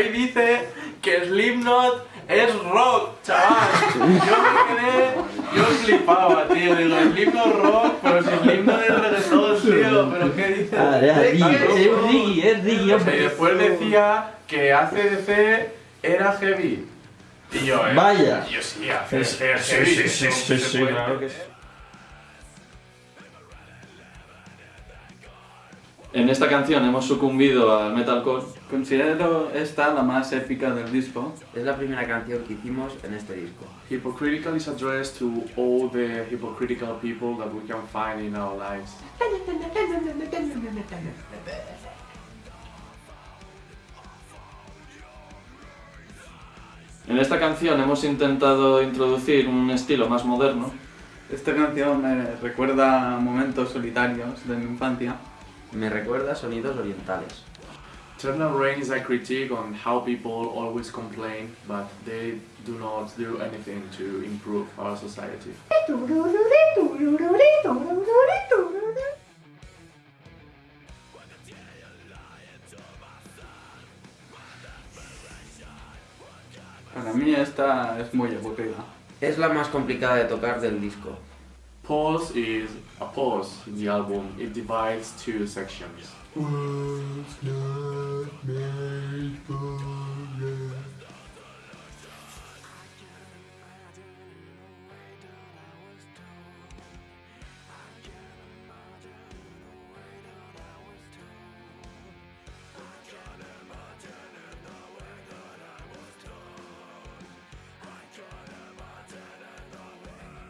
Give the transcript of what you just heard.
Y dice que Slipknot es rock, chaval. Yo me quedé, yo flipaba, tío. Digo, Slipknot rock, pero si Slipknot es reggaetón, tío. ¿Pero qué dices? Ah, es Riggy, es Riggy, Y hombre. después decía que ACDC era heavy. Y yo, ¿eh? Vaya. Y yo sí, ACDC es heavy. no se puede. En esta canción hemos sucumbido al metalcore. Considero esta la más épica del disco. Es la primera canción que hicimos en este disco. Hypocritical is addressed to all the hypocritical people that we can find in our lives. En esta canción hemos intentado introducir un estilo más moderno. Esta canción me recuerda a momentos solitarios de mi infancia. Me recuerda a sonidos orientales. Eternal Rain is a critique on how people always complain, but they do not do anything to improve our society. Para mí esta es muy aburrida. Es la más complicada de tocar del disco. Pause is a pause in the album. It divides two sections. Mm.